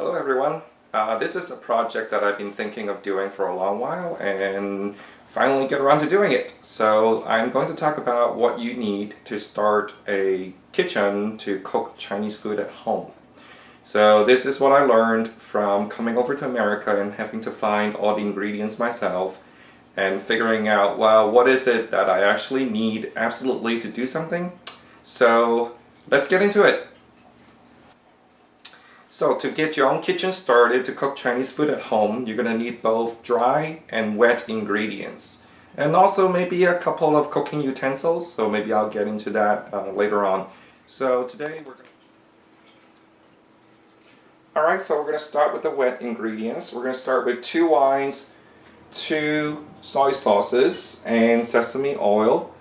Hello everyone. Uh, this is a project that I've been thinking of doing for a long while and finally get around to doing it. So I'm going to talk about what you need to start a kitchen to cook Chinese food at home. So this is what I learned from coming over to America and having to find all the ingredients myself and figuring out, well, what is it that I actually need absolutely to do something? So let's get into it. So to get your own kitchen started to cook Chinese food at home, you're going to need both dry and wet ingredients. And also maybe a couple of cooking utensils, so maybe I'll get into that uh, later on. So today we're gonna... Alright, so we're going to start with the wet ingredients. We're going to start with two wines, two soy sauces, and sesame oil.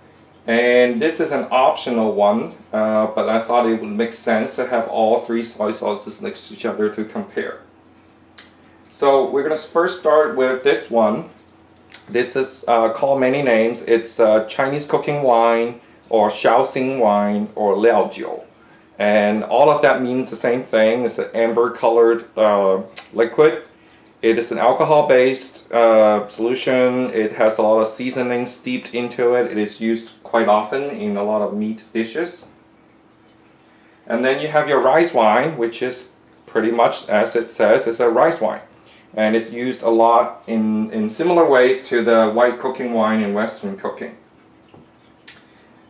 And this is an optional one, uh, but I thought it would make sense to have all three soy sauces next to each other to compare. So we're going to first start with this one. This is uh, called many names. It's uh, Chinese cooking wine or Shaoxing wine or Liaojiu. And all of that means the same thing. It's an amber colored uh, liquid it is an alcohol-based uh, solution. It has a lot of seasoning steeped into it. It is used quite often in a lot of meat dishes. And then you have your rice wine, which is pretty much as it says, it's a rice wine. And it's used a lot in, in similar ways to the white cooking wine in Western cooking.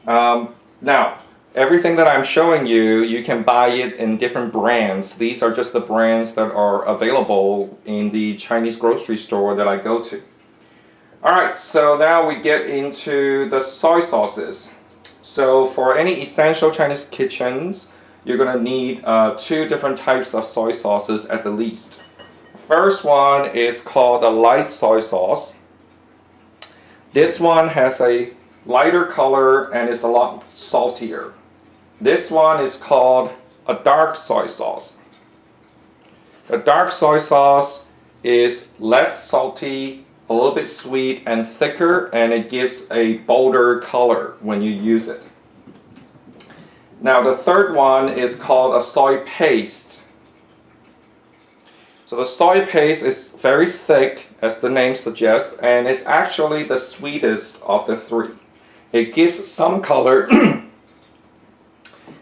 Um, now, Everything that I'm showing you, you can buy it in different brands. These are just the brands that are available in the Chinese grocery store that I go to. Alright, so now we get into the soy sauces. So for any essential Chinese kitchens, you're going to need uh, two different types of soy sauces at the least. First one is called a light soy sauce. This one has a lighter color and is a lot saltier. This one is called a dark soy sauce. The dark soy sauce is less salty, a little bit sweet and thicker and it gives a bolder color when you use it. Now the third one is called a soy paste. So the soy paste is very thick as the name suggests and it's actually the sweetest of the three. It gives some color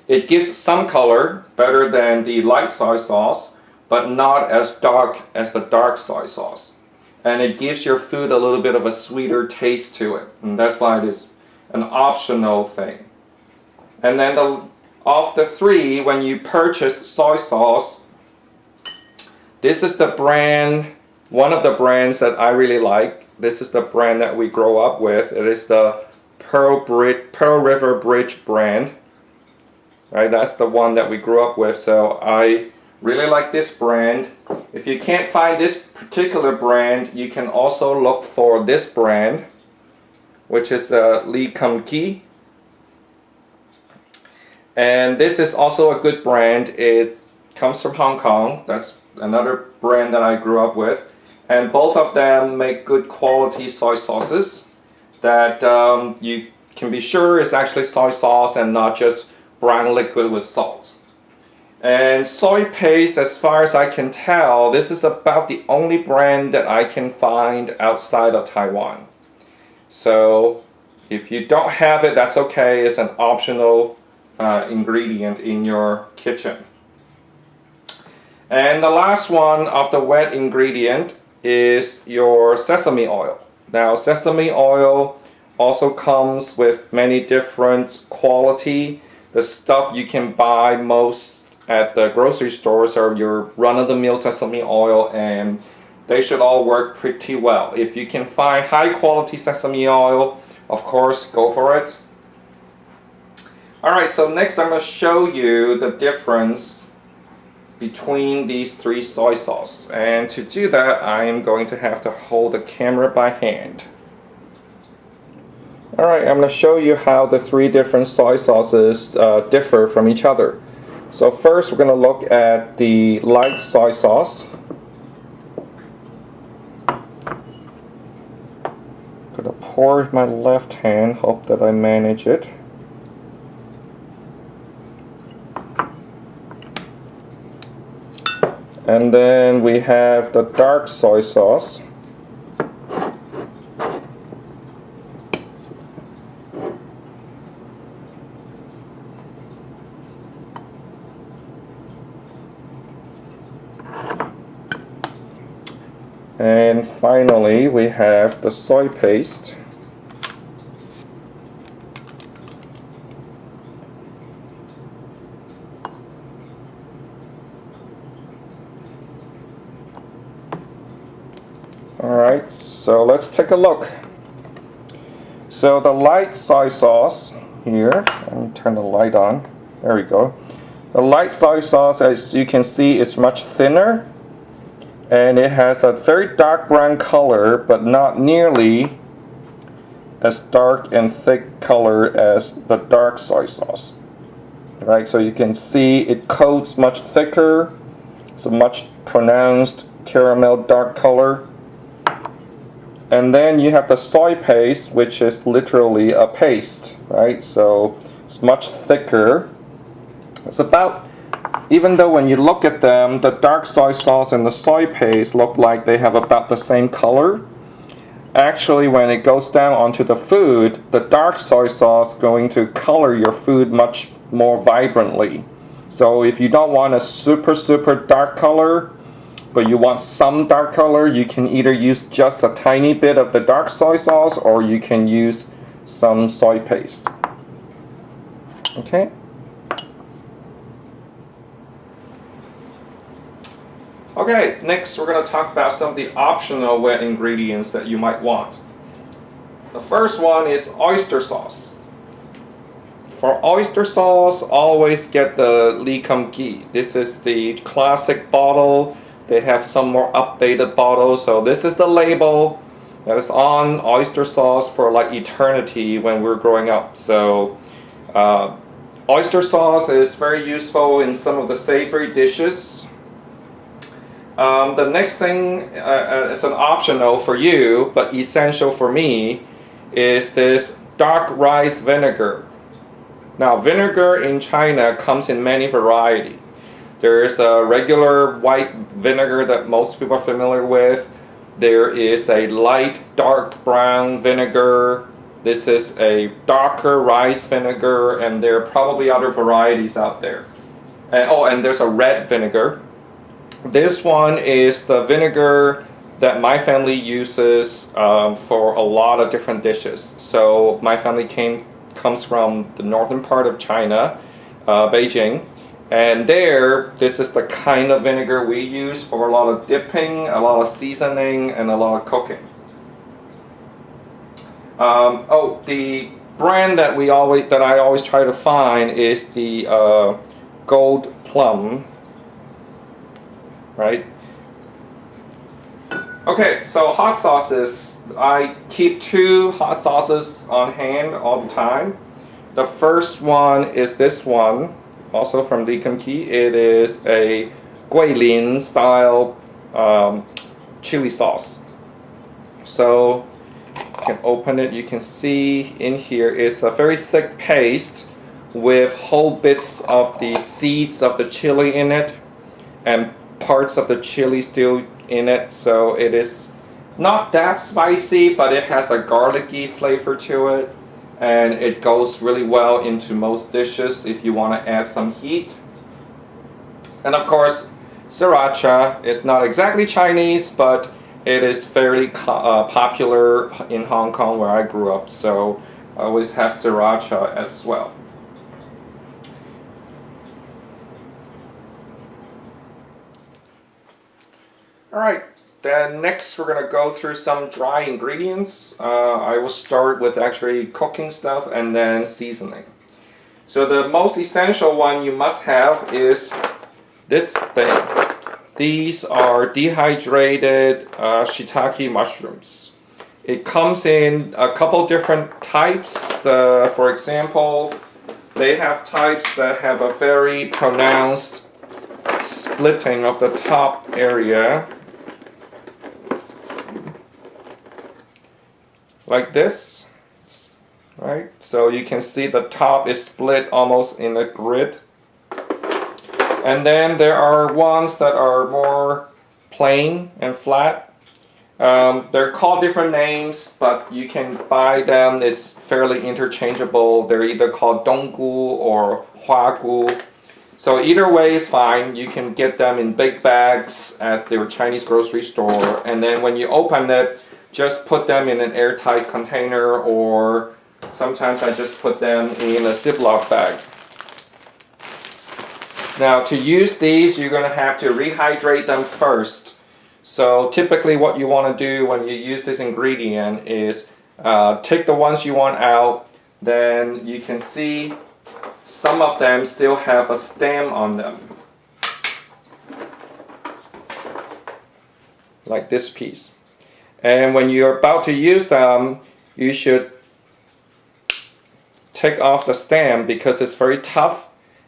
It gives some color better than the light soy sauce, but not as dark as the dark soy sauce. And it gives your food a little bit of a sweeter taste to it. And that's why it is an optional thing. And then the, of the three, when you purchase soy sauce, this is the brand, one of the brands that I really like. This is the brand that we grow up with. It is the Pearl, Brid Pearl River Bridge brand right that's the one that we grew up with so I really like this brand. If you can't find this particular brand you can also look for this brand which is the uh, Lee Kum Kee. And this is also a good brand. It comes from Hong Kong. That's another brand that I grew up with. And both of them make good quality soy sauces that um, you can be sure is actually soy sauce and not just brown liquid with salt. And soy paste, as far as I can tell, this is about the only brand that I can find outside of Taiwan. So if you don't have it, that's okay. It's an optional uh, ingredient in your kitchen. And the last one of the wet ingredient is your sesame oil. Now sesame oil also comes with many different quality the stuff you can buy most at the grocery stores are your run-of-the-mill sesame oil and they should all work pretty well. If you can find high quality sesame oil, of course, go for it. Alright, so next I'm going to show you the difference between these three soy sauce. And to do that, I am going to have to hold the camera by hand. Alright, I'm going to show you how the three different soy sauces uh, differ from each other. So first we're going to look at the light soy sauce. I'm going to pour with my left hand, hope that I manage it. And then we have the dark soy sauce. And finally, we have the soy paste. Alright, so let's take a look. So the light soy sauce here, let me turn the light on. There we go. The light soy sauce, as you can see, is much thinner and it has a very dark brown color but not nearly as dark and thick color as the dark soy sauce. Right so you can see it coats much thicker. It's a much pronounced caramel dark color. And then you have the soy paste which is literally a paste right? So it's much thicker. It's about even though when you look at them, the dark soy sauce and the soy paste look like they have about the same color, actually when it goes down onto the food, the dark soy sauce going to color your food much more vibrantly. So if you don't want a super super dark color, but you want some dark color, you can either use just a tiny bit of the dark soy sauce or you can use some soy paste. Okay? Okay, next we're going to talk about some of the optional wet ingredients that you might want. The first one is oyster sauce. For oyster sauce, always get the Lee Kum Kee. This is the classic bottle. They have some more updated bottles. So this is the label that is on oyster sauce for like eternity when we're growing up. So uh, oyster sauce is very useful in some of the savory dishes um, the next thing uh, uh, is an optional for you, but essential for me, is this dark rice vinegar. Now, vinegar in China comes in many varieties. There is a regular white vinegar that most people are familiar with. There is a light dark brown vinegar. This is a darker rice vinegar, and there are probably other varieties out there. And, oh, and there's a red vinegar. This one is the vinegar that my family uses um, for a lot of different dishes. So my family came comes from the northern part of China, uh, Beijing, and there this is the kind of vinegar we use for a lot of dipping, a lot of seasoning, and a lot of cooking. Um, oh, the brand that we always that I always try to find is the uh, Gold Plum right? Okay, so hot sauces. I keep two hot sauces on hand all the time. The first one is this one, also from Lee Kum Kee. It is a Guilin style um, chili sauce. So you can open it, you can see in here it's a very thick paste with whole bits of the seeds of the chili in it and parts of the chili still in it so it is not that spicy but it has a garlicky flavor to it and it goes really well into most dishes if you want to add some heat. And of course sriracha is not exactly Chinese but it is fairly uh, popular in Hong Kong where I grew up so I always have sriracha as well Alright, then next we're going to go through some dry ingredients. Uh, I will start with actually cooking stuff and then seasoning. So the most essential one you must have is this thing. These are dehydrated uh, shiitake mushrooms. It comes in a couple different types. For example, they have types that have a very pronounced splitting of the top area like this right so you can see the top is split almost in a grid And then there are ones that are more plain and flat. Um, they're called different names, but you can buy them. It's fairly interchangeable. They're either called donggu or huagu. So either way is fine. You can get them in big bags at their Chinese grocery store. And then when you open it, just put them in an airtight container or sometimes I just put them in a Ziploc bag. Now to use these, you're going to have to rehydrate them first. So typically what you want to do when you use this ingredient is uh, take the ones you want out, then you can see some of them still have a stem on them. Like this piece. And when you're about to use them, you should take off the stem because it's very tough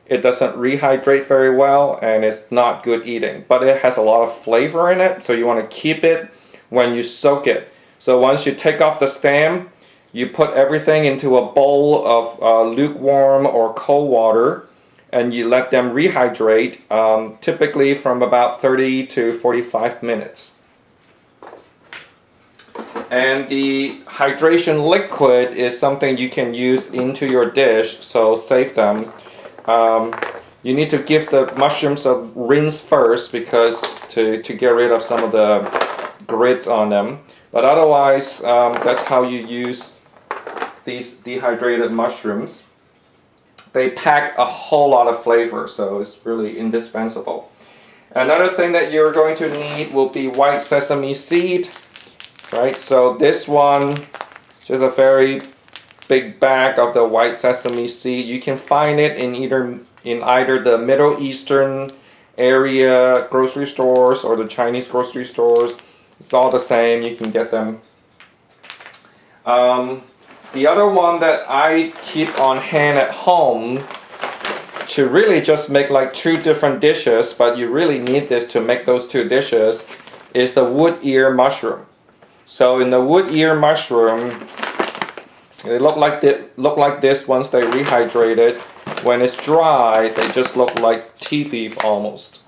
it doesn't rehydrate very well and it's not good eating. But it has a lot of flavor in it, so you want to keep it when you soak it. So once you take off the stem, you put everything into a bowl of uh, lukewarm or cold water and you let them rehydrate, um, typically from about 30 to 45 minutes. And the hydration liquid is something you can use into your dish, so save them. Um, you need to give the mushrooms a rinse first because to, to get rid of some of the grit on them. But otherwise, um, that's how you use these dehydrated mushrooms. They pack a whole lot of flavor, so it's really indispensable. Another thing that you're going to need will be white sesame seed, right? So this one, just a very big bag of the white sesame seed. You can find it in either in either the Middle Eastern area grocery stores or the Chinese grocery stores. It's all the same. You can get them. Um, the other one that I keep on hand at home to really just make like two different dishes, but you really need this to make those two dishes, is the wood ear mushroom. So in the wood ear mushroom, they look like they look like this once they rehydrated. When it's dry, they just look like tea leaf almost.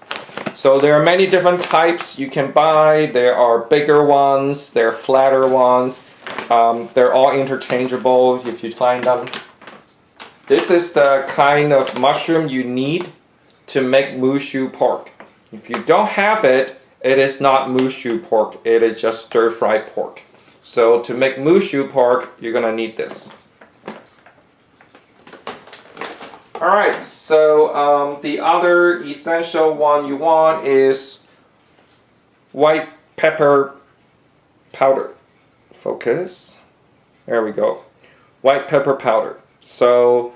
So there are many different types you can buy. There are bigger ones, there are flatter ones. Um, they're all interchangeable if you find them. This is the kind of mushroom you need to make moo shu pork. If you don't have it, it is not moo shu pork. It is just stir-fried pork. So to make moo shu pork, you're gonna need this. Alright, so um, the other essential one you want is white pepper powder. Focus. There we go. White pepper powder. So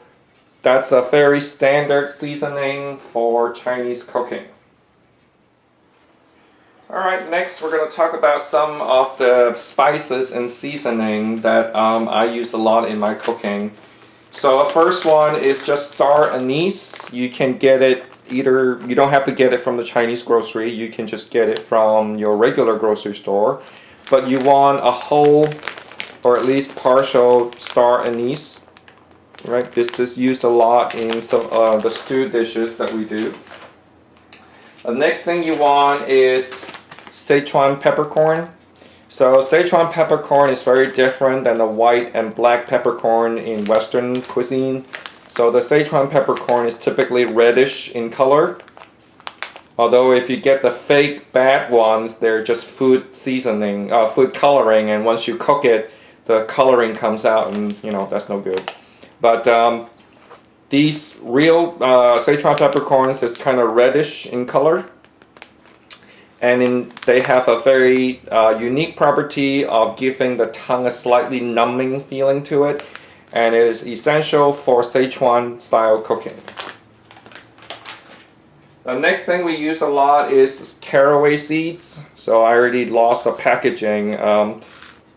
that's a very standard seasoning for Chinese cooking. Alright, next we're going to talk about some of the spices and seasoning that um, I use a lot in my cooking. So the first one is just star anise. You can get it either, you don't have to get it from the Chinese grocery, you can just get it from your regular grocery store. But you want a whole or at least partial star anise. Right, this is used a lot in some uh, the stew dishes that we do. The next thing you want is Sichuan peppercorn. So Sichuan peppercorn is very different than the white and black peppercorn in Western cuisine. So the Sichuan peppercorn is typically reddish in color. Although if you get the fake bad ones, they're just food seasoning, uh, food coloring, and once you cook it, the coloring comes out, and you know that's no good. But um, these real uh, Sichuan peppercorns is kind of reddish in color. And in, they have a very uh, unique property of giving the tongue a slightly numbing feeling to it. And it is essential for Sichuan style cooking. The next thing we use a lot is caraway seeds. So I already lost the packaging. Um,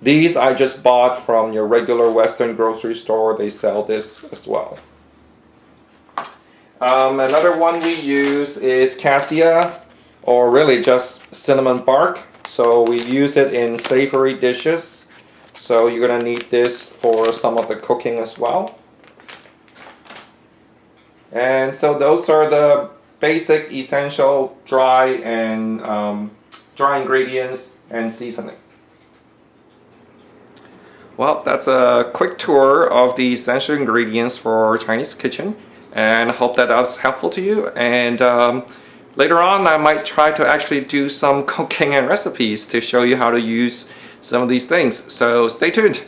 these I just bought from your regular Western grocery store. They sell this as well. Um, another one we use is cassia or really just cinnamon bark. So we use it in savory dishes. So you're gonna need this for some of the cooking as well. And so those are the basic essential dry and um, dry ingredients and seasoning. Well, that's a quick tour of the essential ingredients for Chinese kitchen and I hope that was helpful to you and um, later on I might try to actually do some cooking and recipes to show you how to use some of these things. So stay tuned